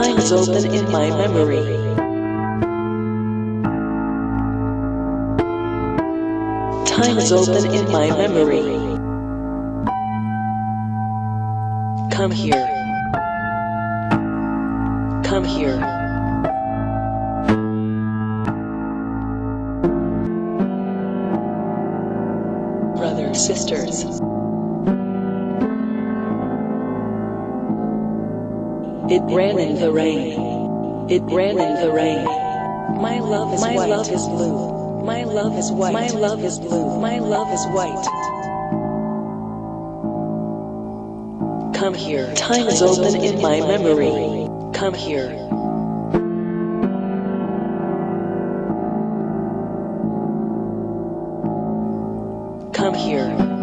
Time is open in my memory. Time is open in my memory. Come here. Come here. Brothers, sisters. It ran in the rain. It ran in the rain. My love is My white. love is blue. My love is white. My love is blue. My love is white. Come here. Time is open in my memory. Come here. Come here.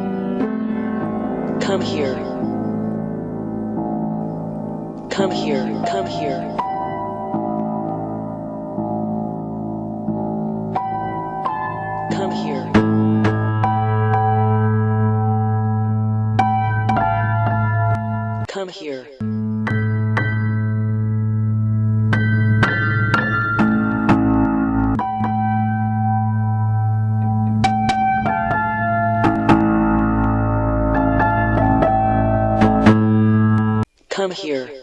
Come here. Come here. Come here. Come here. Come here. Come here.